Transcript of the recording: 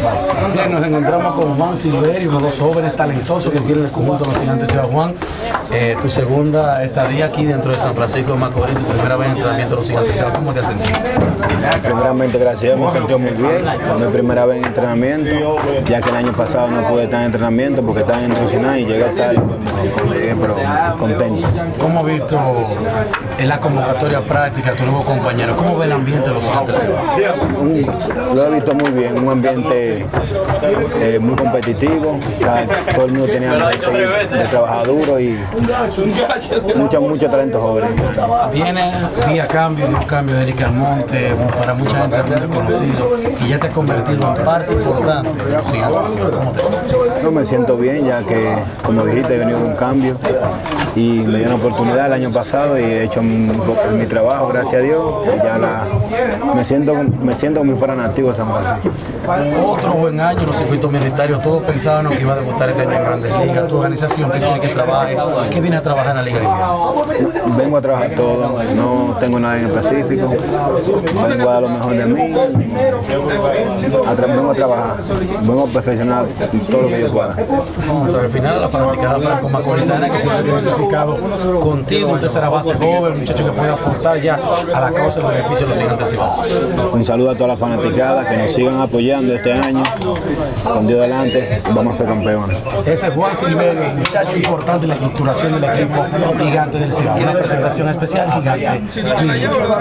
Nos encontramos con Juan Silverio, uno de los jóvenes talentosos que tiene el conjunto de los gigantes de Juan. Eh, tu segunda estadía aquí dentro de San Francisco de Macorís, tu primera vez en entrenamiento de los gigantes de ¿cómo te has sentido? Primeramente, gracias, me sentí muy bien. mi primera vez en entrenamiento, ya que el año pasado no pude estar en entrenamiento porque estaba en nutricional y llegué a estar llegué, pero contento. ¿Cómo has visto en la convocatoria práctica tu nuevo compañero? ¿Cómo ve el ambiente de los gigantes Lo he visto muy bien, un ambiente eh, muy competitivo, todo el mundo tenía de trabajar duro y mucho, mucho talento joven. Viene vía cambio, de un cambio de Eric Almonte, para mucha gente muy reconocido, y ya te has convertido en parte importante de los No me siento bien, ya que, como dijiste, he venido de un cambio y me dio una oportunidad el año pasado y he hecho mi, mi trabajo, gracias a Dios, y ya la, me siento me siento como si fuera nativo de San Francisco. Otro buen año los circuitos militares, todos pensaban que iba a debutar ese año en Grandes Ligas, tu organización que tiene que trabajar, ¿qué viene a trabajar en la Liga Vengo a trabajar todo, no tengo nada en específico, vengo a dar lo mejor de mí, vengo a trabajar, vengo a perfeccionar todo lo que yo pueda. Vamos al final la fanaticada Franco Macorizana que se ha identificado contigo, un tercera base joven, un muchacho que puede aportar ya a la causa y beneficio de los gigantes Un saludo a toda la fanaticada que nos sigan apoyando este año, con Dios delante, vamos a ser campeones. Ese es Juan Silverio, muchacho importante en la estructuración del equipo gigante del Ciudad. Una presentación especial gigante.